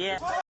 Yeah.